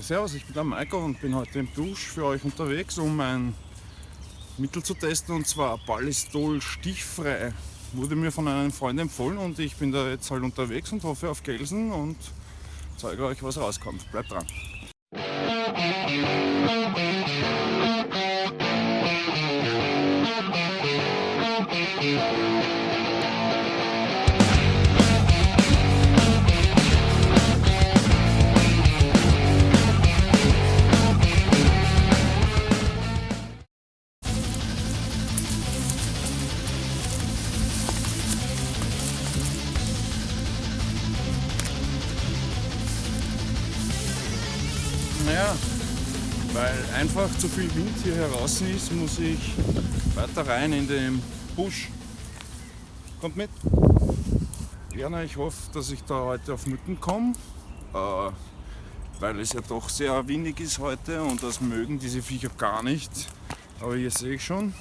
Servus, ich bin der Maiko und bin heute im Dusch für euch unterwegs, um ein Mittel zu testen und zwar Ballistol stichfrei. Wurde mir von einem Freund empfohlen und ich bin da jetzt halt unterwegs und hoffe auf Gelsen und zeige euch, was rauskommt. Bleibt dran. Naja, weil einfach zu viel Wind hier heraus ist, muss ich weiter rein in den Busch. Kommt mit. Na, ich hoffe, dass ich da heute auf Mücken komme, äh, weil es ja doch sehr windig ist heute und das mögen diese Viecher gar nicht. Aber hier sehe ich schon,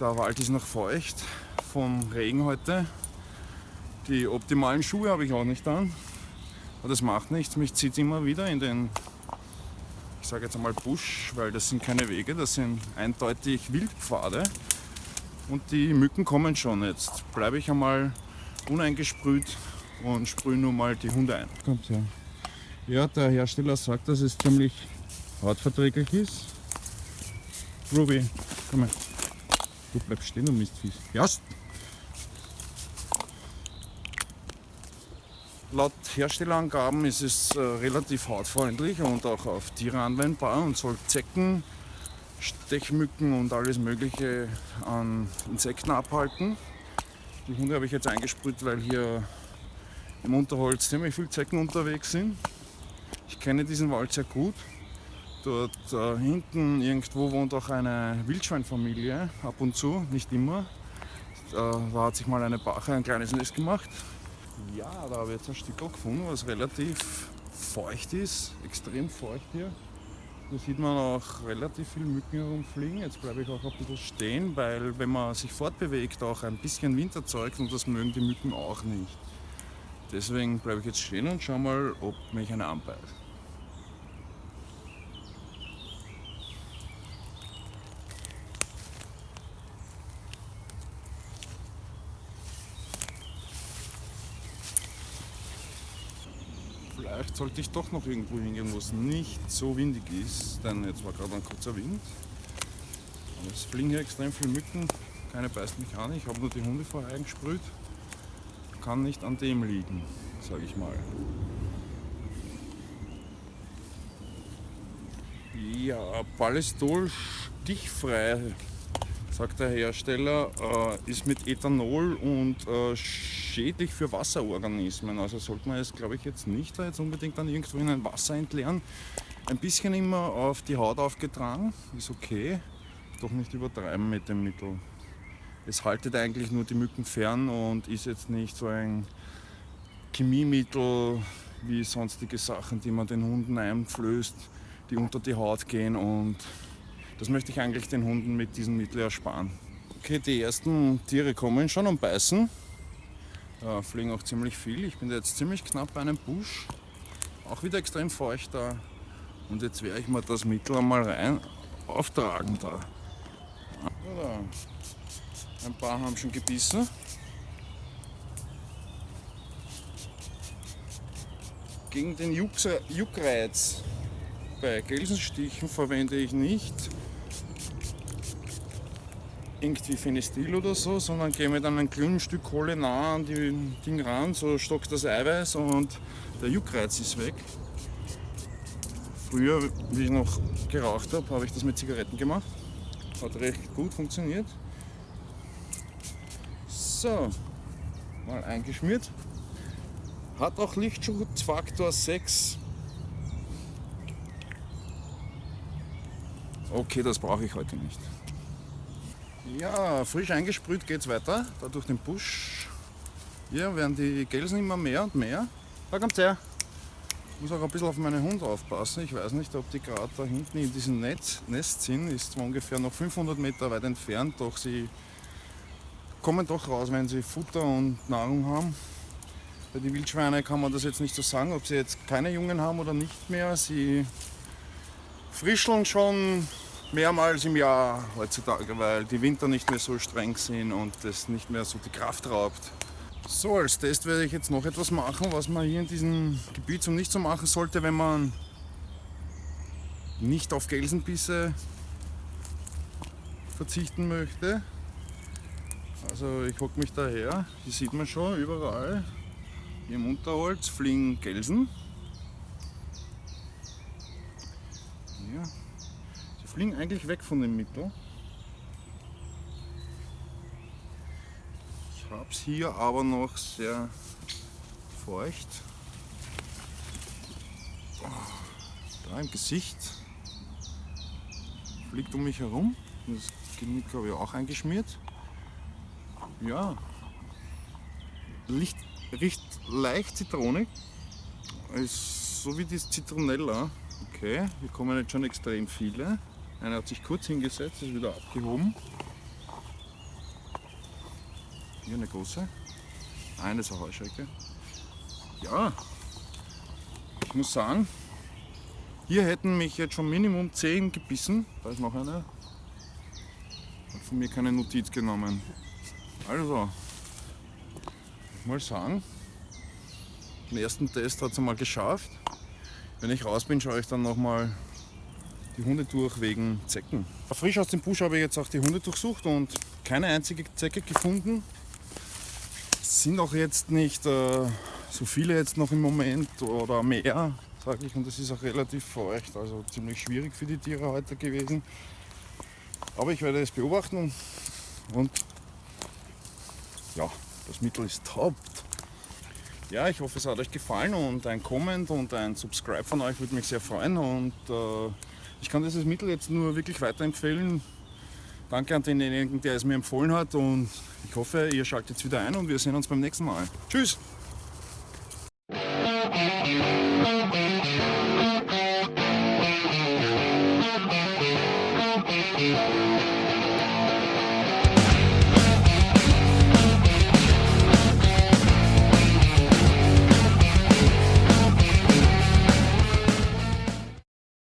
der Wald ist noch feucht vom Regen heute. Die optimalen Schuhe habe ich auch nicht an. Aber das macht nichts, mich zieht immer wieder in den, sage jetzt einmal Busch, weil das sind keine Wege, das sind eindeutig Wildpfade. Und die Mücken kommen schon. Jetzt bleibe ich einmal uneingesprüht und sprühe nur mal die Hunde ein. Kommt her. Ja, der Hersteller sagt, dass es ziemlich hautverträglich ist. Ruby, komm her. Du bleibst stehen, du Mistviech. Ja, Laut Herstellerangaben ist es äh, relativ hautfreundlich und auch auf Tiere anwendbar und soll Zecken, Stechmücken und alles Mögliche an Insekten abhalten. Die Hunde habe ich jetzt eingesprüht, weil hier im Unterholz ziemlich viele Zecken unterwegs sind. Ich kenne diesen Wald sehr gut. Dort äh, hinten irgendwo wohnt auch eine Wildschweinfamilie, ab und zu, nicht immer. Äh, da hat sich mal eine Bache ein kleines Nest gemacht. Ja, da habe ich jetzt ein Stück gefunden, was relativ feucht ist, extrem feucht hier. Da sieht man auch relativ viele Mücken herumfliegen. Jetzt bleibe ich auch ein bisschen stehen, weil wenn man sich fortbewegt, auch ein bisschen Wind erzeugt und das mögen die Mücken auch nicht. Deswegen bleibe ich jetzt stehen und schau mal, ob mich eine anbeißt. Vielleicht sollte ich doch noch irgendwo hingehen, wo es nicht so windig ist, denn jetzt war gerade ein kurzer Wind. Aber es fliegen hier extrem viele Mücken, keine beißt mich an, ich habe nur die Hunde vorher eingesprüht. Kann nicht an dem liegen, sage ich mal. Ja, Ballistol stichfrei, sagt der Hersteller, äh, ist mit Ethanol und äh, schädlich für Wasserorganismen. Also sollte man es, glaube ich, jetzt nicht da jetzt unbedingt dann irgendwo in ein Wasser entleeren. Ein bisschen immer auf die Haut aufgetragen, ist okay, doch nicht übertreiben mit dem Mittel. Es haltet eigentlich nur die Mücken fern und ist jetzt nicht so ein Chemiemittel wie sonstige Sachen, die man den Hunden einflößt, die unter die Haut gehen und das möchte ich eigentlich den Hunden mit diesem Mittel ersparen. Okay, die ersten Tiere kommen schon und beißen. Ja, fliegen auch ziemlich viel. Ich bin jetzt ziemlich knapp bei einem Busch. Auch wieder extrem feucht da. Und jetzt werde ich mal das Mittel einmal rein auftragen da. Ein paar haben schon gebissen. Gegen den Juckreiz bei Gelsenstichen verwende ich nicht irgendwie Fenestil oder so, sondern gehe mit einem kleinen Stück Kohle nah an die Ding ran, so stockt das Eiweiß und der Juckreiz ist weg. Früher, wie ich noch geraucht habe, habe ich das mit Zigaretten gemacht. Hat recht gut funktioniert. So, mal eingeschmiert. Hat auch Lichtschutzfaktor 6. Okay, das brauche ich heute nicht. Ja, frisch eingesprüht geht es weiter, da durch den Busch. Hier werden die Gelsen immer mehr und mehr. Da kommt's her. Ich muss auch ein bisschen auf meine Hunde aufpassen. Ich weiß nicht, ob die gerade da hinten in diesem Netz, Nest sind. Ist zwar ungefähr noch 500 Meter weit entfernt, doch sie kommen doch raus, wenn sie Futter und Nahrung haben. Bei den Wildschweinen kann man das jetzt nicht so sagen, ob sie jetzt keine Jungen haben oder nicht mehr. Sie frischeln schon mehrmals im Jahr heutzutage, weil die Winter nicht mehr so streng sind und das nicht mehr so die Kraft raubt. So, als Test werde ich jetzt noch etwas machen, was man hier in diesem Gebiet so nicht so machen sollte, wenn man nicht auf Gelsenbisse verzichten möchte. Also ich hocke mich daher, hier sieht man schon überall, hier im Unterholz fliegen Gelsen. Hier. Sie fliegen eigentlich weg von dem Mittel. Ich habe es hier aber noch sehr feucht. Da im Gesicht fliegt um mich herum. Das Genick habe ich auch eingeschmiert. Ja, Licht, riecht leicht zitronig. Ist so wie das Zitronella. Okay, hier kommen jetzt schon extrem viele. Einer hat sich kurz hingesetzt, ist wieder abgehoben. Hier eine große. Eine ist eine Heuschrecke. Ja, ich muss sagen, hier hätten mich jetzt schon Minimum 10 gebissen. Da ist noch eine. Hat von mir keine Notiz genommen. Also, ich mal sagen, den ersten Test hat es einmal geschafft. Wenn ich raus bin, schaue ich dann nochmal die Hunde durch wegen Zecken. Frisch aus dem Busch habe ich jetzt auch die Hunde durchsucht und keine einzige Zecke gefunden. Es sind auch jetzt nicht äh, so viele jetzt noch im Moment oder mehr sage ich, und es ist auch relativ feucht, also ziemlich schwierig für die Tiere heute gewesen. Aber ich werde es beobachten und ja, das Mittel ist top. Ja, ich hoffe, es hat euch gefallen und ein Comment und ein Subscribe von euch würde mich sehr freuen und äh, ich kann dieses Mittel jetzt nur wirklich weiterempfehlen. Danke an denjenigen, der es mir empfohlen hat und ich hoffe, ihr schaltet jetzt wieder ein und wir sehen uns beim nächsten Mal. Tschüss!